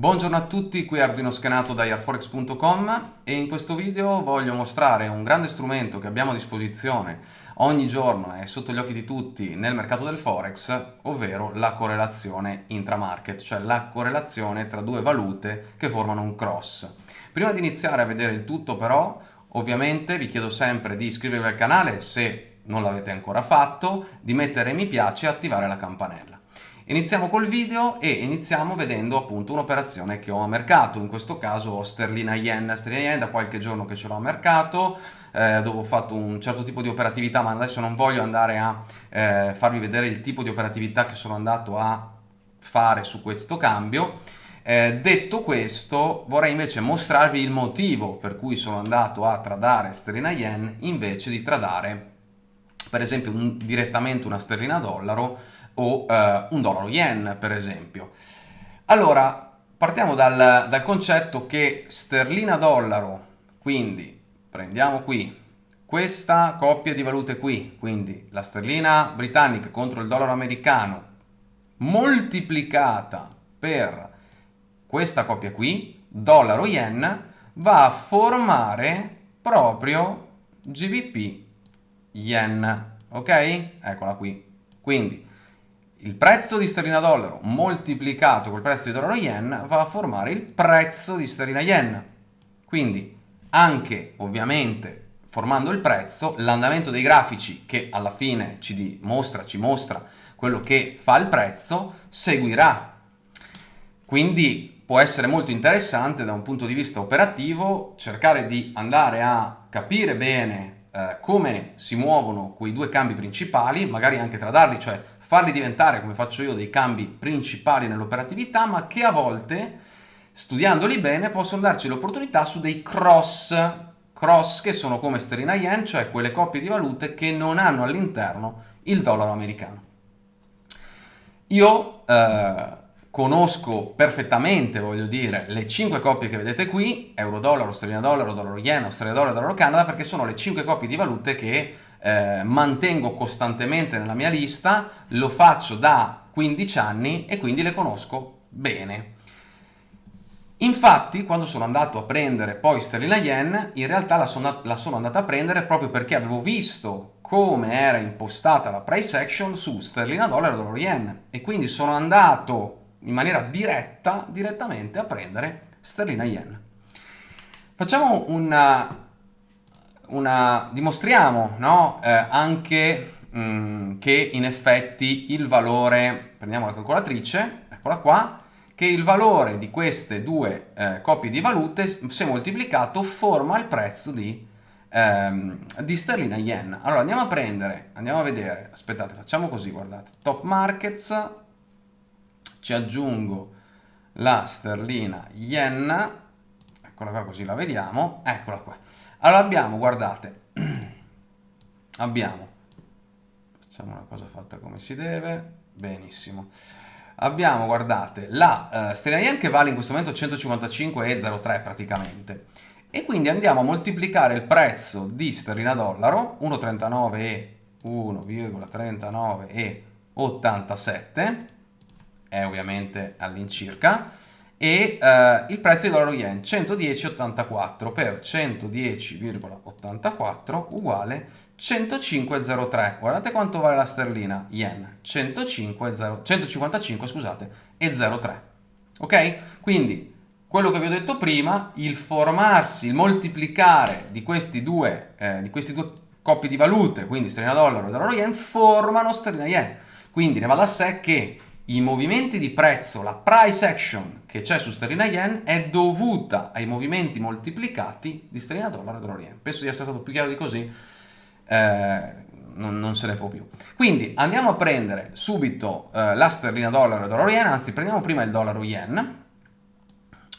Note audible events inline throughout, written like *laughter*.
Buongiorno a tutti, qui Arduino Schenato da airforex.com e in questo video voglio mostrare un grande strumento che abbiamo a disposizione ogni giorno e sotto gli occhi di tutti nel mercato del Forex, ovvero la correlazione intramarket, cioè la correlazione tra due valute che formano un cross. Prima di iniziare a vedere il tutto però, ovviamente vi chiedo sempre di iscrivervi al canale se non l'avete ancora fatto, di mettere mi piace e attivare la campanella. Iniziamo col video e iniziamo vedendo appunto un'operazione che ho a mercato, in questo caso sterlina yen, sterlina yen da qualche giorno che ce l'ho a mercato, eh, dove ho fatto un certo tipo di operatività, ma adesso non voglio andare a eh, farvi vedere il tipo di operatività che sono andato a fare su questo cambio. Eh, detto questo, vorrei invece mostrarvi il motivo per cui sono andato a tradare sterlina yen invece di tradare per esempio un, direttamente una sterlina dollaro o eh, un dollaro yen per esempio. Allora, partiamo dal, dal concetto che sterlina dollaro, quindi prendiamo qui questa coppia di valute qui, quindi la sterlina britannica contro il dollaro americano, moltiplicata per questa coppia qui, dollaro yen, va a formare proprio GBP yen, ok? Eccola qui. Quindi il prezzo di sterlina dollaro moltiplicato col prezzo di dollaro yen va a formare il prezzo di sterlina yen. Quindi anche ovviamente formando il prezzo, l'andamento dei grafici che alla fine ci dimostra, ci mostra quello che fa il prezzo, seguirà. Quindi può essere molto interessante da un punto di vista operativo cercare di andare a capire bene eh, come si muovono quei due cambi principali, magari anche tradarli, cioè farli diventare, come faccio io, dei cambi principali nell'operatività, ma che a volte, studiandoli bene, possono darci l'opportunità su dei cross, cross che sono come sterlina yen, cioè quelle coppie di valute che non hanno all'interno il dollaro americano. Io eh, conosco perfettamente, voglio dire, le 5 coppie che vedete qui, euro-dollaro, sterlina-dollaro, dollaro-yen, australia-dollaro, dollaro-canada, perché sono le 5 coppie di valute che eh, mantengo costantemente nella mia lista, lo faccio da 15 anni e quindi le conosco bene. Infatti, quando sono andato a prendere poi sterlina yen, in realtà la sono, la sono andata a prendere proprio perché avevo visto come era impostata la price action su sterlina dollaro e dollaro yen e quindi sono andato in maniera diretta, direttamente a prendere sterlina yen. Facciamo una una, dimostriamo no? eh, anche mh, mm, che in effetti il valore, prendiamo la calcolatrice, eccola qua, che il valore di queste due eh, coppie di valute, se moltiplicato, forma il prezzo di, ehm, di sterlina yen. Allora andiamo a prendere, andiamo a vedere, aspettate, facciamo così, guardate, top markets, ci aggiungo la sterlina yen, eccola qua così la vediamo, eccola qua. Allora abbiamo, guardate, *clears throat* abbiamo, facciamo una cosa fatta come si deve, benissimo. Abbiamo, guardate, la uh, sterlina yen che vale in questo momento 155,03 praticamente. E quindi andiamo a moltiplicare il prezzo di sterlina dollaro, 1,39 e 1,39 e 87, è ovviamente all'incirca, e eh, il prezzo di dollaro yen 110,84 per 110,84 uguale 105,03 guardate quanto vale la sterlina yen 105, 0, 155 scusate e 03 ok? Quindi quello che vi ho detto prima il formarsi il moltiplicare di questi due eh, di questi due coppie di valute quindi sterlina dollaro e dollaro yen formano sterlina yen. Quindi ne va da sé che i movimenti di prezzo, la price action che c'è su sterlina yen è dovuta ai movimenti moltiplicati di sterlina dollaro e dollaro yen. Penso di essere stato più chiaro di così, eh, non, non, se ne può più. Quindi andiamo a prendere subito eh, la sterlina dollaro e dollaro yen, anzi prendiamo prima il dollaro yen.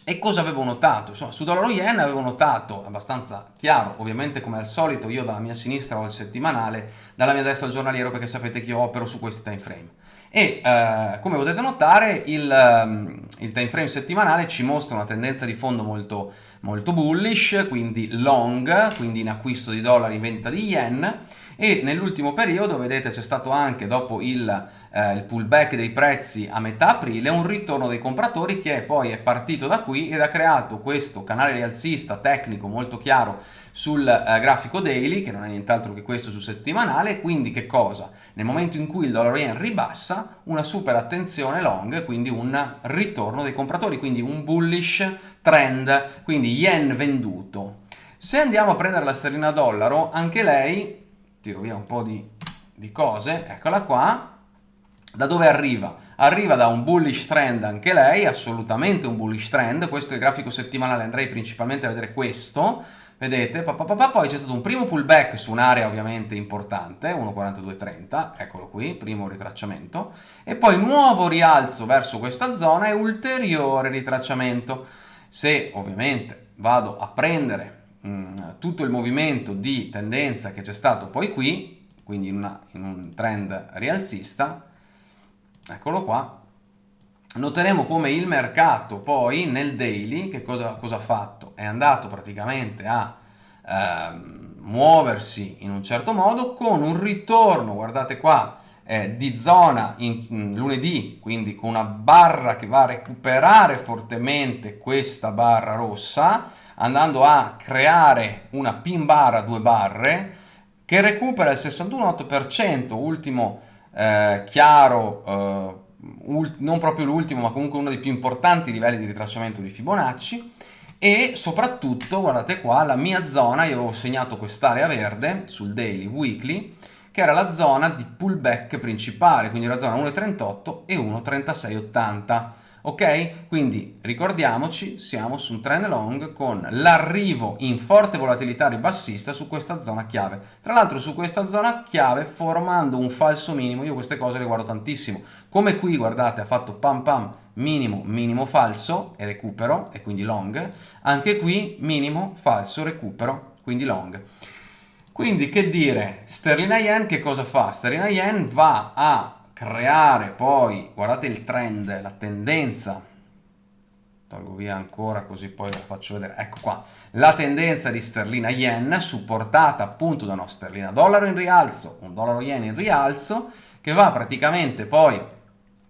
E cosa avevo notato? Insomma, su dollaro yen avevo notato abbastanza chiaro, ovviamente come al solito io dalla mia sinistra ho il settimanale, dalla mia destra il giornaliero perché sapete che io opero su questi time frame e eh, come potete notare il, um, il time frame settimanale ci mostra una tendenza di fondo molto, molto bullish, quindi long, quindi in acquisto di dollari in vendita di yen e nell'ultimo periodo vedete c'è stato anche dopo il eh, il pullback dei prezzi a metà aprile, un ritorno dei compratori che poi è partito da qui ed ha creato questo canale rialzista tecnico molto chiaro sul eh, grafico daily, che non è nient'altro che questo su settimanale, quindi che cosa? Nel momento in cui il dollaro yen ribassa, una super attenzione long, quindi un ritorno dei compratori, quindi un bullish trend, quindi yen venduto. Se andiamo a prendere la sterlina dollaro, anche lei, tiro via un po' di, di cose, eccola qua, da dove arriva? Arriva da un bullish trend anche lei, assolutamente un bullish trend, questo è il grafico settimanale, andrei principalmente a vedere questo, vedete, pa, pa, pa, poi c'è stato un primo pullback su un'area ovviamente importante, 1.4230, eccolo qui, primo ritracciamento, e poi nuovo rialzo verso questa zona e ulteriore ritracciamento. Se ovviamente vado a prendere mh, mm, tutto il movimento di tendenza che c'è stato poi qui, quindi in, una, in un trend rialzista, eccolo qua, noteremo come il mercato poi nel daily, che cosa, cosa ha fatto? È andato praticamente a ehm, muoversi in un certo modo con un ritorno, guardate qua, eh, di zona in, in lunedì, quindi con una barra che va a recuperare fortemente questa barra rossa, andando a creare una pin bar a due barre che recupera il 61,8%, ultimo eh, chiaro, eh, non proprio l'ultimo, ma comunque uno dei più importanti livelli di ritracciamento di Fibonacci. E soprattutto, guardate qua, la mia zona, io avevo segnato quest'area verde sul daily weekly, che era la zona di pullback principale, quindi la zona 1.38 e 1.3680 ok? Quindi ricordiamoci, siamo su un trend long con l'arrivo in forte volatilità ribassista su questa zona chiave. Tra l'altro su questa zona chiave formando un falso minimo, io queste cose le guardo tantissimo. Come qui, guardate, ha fatto pam pam minimo, minimo falso e recupero, e quindi long. Anche qui minimo, falso, recupero, quindi long. Quindi che dire, sterlina yen che cosa fa? Sterlina yen va a creare poi, guardate il trend, la tendenza, tolgo via ancora così poi la faccio vedere, ecco qua, la tendenza di sterlina yen supportata appunto da una sterlina dollaro in rialzo, un dollaro yen in rialzo, che va praticamente poi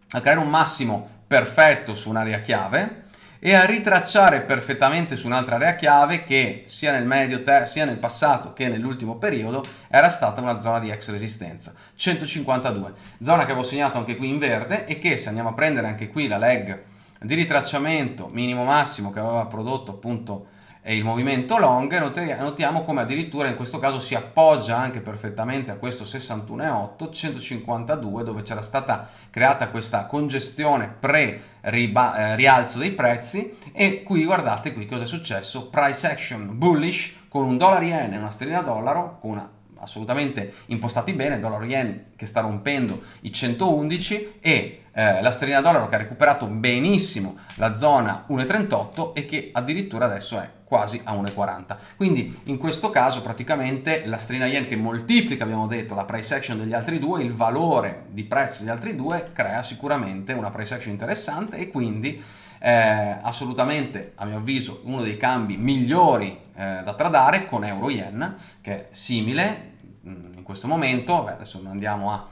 a creare un massimo perfetto su un'area chiave, e a ritracciare perfettamente su un'altra area chiave che sia nel, medio sia nel passato che nell'ultimo periodo era stata una zona di ex resistenza, 152, zona che avevo segnato anche qui in verde e che se andiamo a prendere anche qui la leg di ritracciamento minimo massimo che aveva prodotto appunto il movimento long, notiamo come addirittura in questo caso si appoggia anche perfettamente a questo 61,8, 152 dove c'era stata creata questa congestione pre-rialzo dei prezzi. E qui guardate qui cosa è successo, price action bullish con un dollaro yen e una sterlina dollaro con una assolutamente impostati bene, dollaro yen che sta rompendo i 111 e eh, la sterlina dollaro che ha recuperato benissimo la zona 1,38 e che addirittura adesso è quasi a 1,40. Quindi in questo caso praticamente la sterlina yen che moltiplica, abbiamo detto, la price action degli altri due, il valore di prezzo degli altri due crea sicuramente una price action interessante e quindi eh, assolutamente a mio avviso uno dei cambi migliori eh, da tradare con euro yen che è simile in questo momento, Beh, adesso andiamo a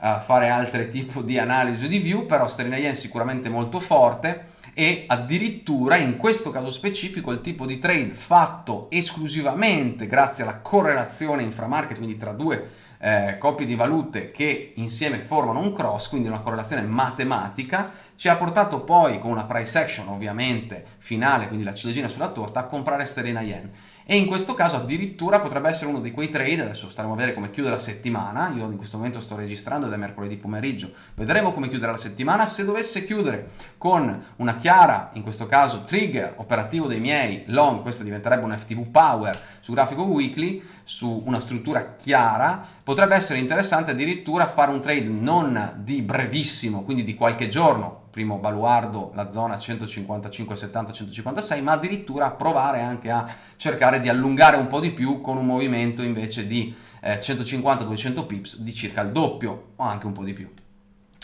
a fare altri tipi di analisi di view, però sterlina yen sicuramente molto forte, e addirittura in questo caso specifico il tipo di trade fatto esclusivamente grazie alla correlazione inframarket, quindi tra due eh, coppie di valute che insieme formano un cross, quindi una correlazione matematica, ci ha portato poi con una price action ovviamente finale, quindi la ciliegina sulla torta, a comprare sterlina yen. E in questo caso addirittura potrebbe essere uno di quei trade, adesso staremo a vedere come chiude la settimana, io in questo momento sto registrando ed è mercoledì pomeriggio, vedremo come chiuderà la settimana, se dovesse chiudere con una chiara, in questo caso trigger operativo dei miei long, questo diventerebbe un FTV power su grafico weekly, su una struttura chiara, potrebbe essere interessante addirittura fare un trade non di brevissimo, quindi di qualche giorno, primo baluardo la zona 155, 70, 156, ma addirittura provare anche a cercare di allungare un po' di più con un movimento invece di eh, 150-200 pips di circa il doppio o anche un po' di più.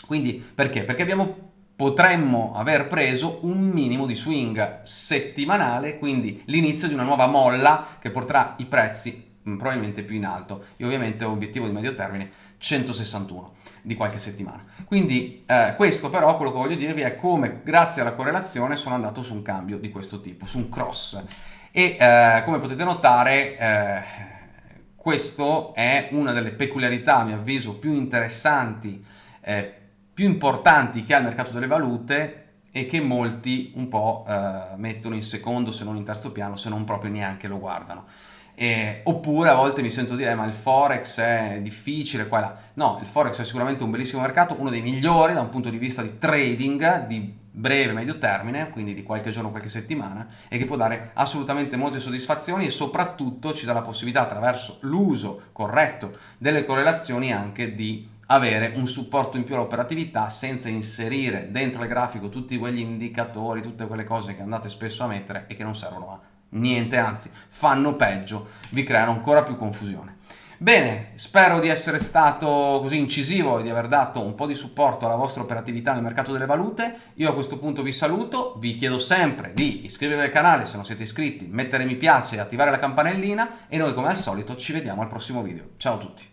Quindi perché? Perché abbiamo potremmo aver preso un minimo di swing settimanale, quindi l'inizio di una nuova molla che porterà i prezzi mm, probabilmente più in alto. Io ovviamente ho obiettivo di medio termine 161 di qualche settimana. Quindi eh, questo però, quello che voglio dirvi è come grazie alla correlazione sono andato su un cambio di questo tipo, su un cross. E eh, come potete notare eh, questo è una delle peculiarità, a mio avviso, più interessanti, eh, più importanti che ha il mercato delle valute e che molti un po' eh, mettono in secondo se non in terzo piano, se non proprio neanche lo guardano. Eh, oppure a volte mi sento dire ma il forex è difficile qua e là. No il forex è sicuramente un bellissimo mercato uno dei migliori da un punto di vista di trading di breve medio termine quindi di qualche giorno qualche settimana e che può dare assolutamente molte soddisfazioni e soprattutto ci dà la possibilità attraverso l'uso corretto delle correlazioni anche di avere un supporto in più all'operatività senza inserire dentro il grafico tutti quegli indicatori, tutte quelle cose che andate spesso a mettere e che non servono a niente, anzi fanno peggio, vi creano ancora più confusione. Bene, spero di essere stato così incisivo e di aver dato un po' di supporto alla vostra operatività nel mercato delle valute. Io a questo punto vi saluto, vi chiedo sempre di iscrivervi al canale se non siete iscritti, mettere mi piace e attivare la campanellina e noi come al solito ci vediamo al prossimo video. Ciao a tutti!